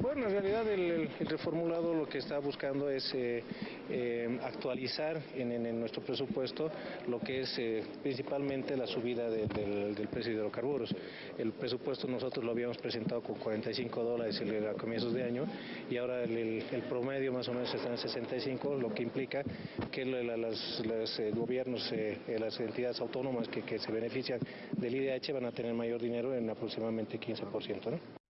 Bueno, en realidad el, reformulado lo que está buscando es eh, eh, actualizar en, nuestro presupuesto lo que es eh, principalmente la subida del, precio de hidrocarburos. El presupuesto nosotros lo habíamos presentado con 45 dólares a comienzos de año y ahora el, promedio más o menos está en 65, lo que implica que los eh, gobiernos, eh, eh, las entidades autónomas que, que se benefician del IDH van a tener mayor dinero en aproximadamente 15%. ¿no?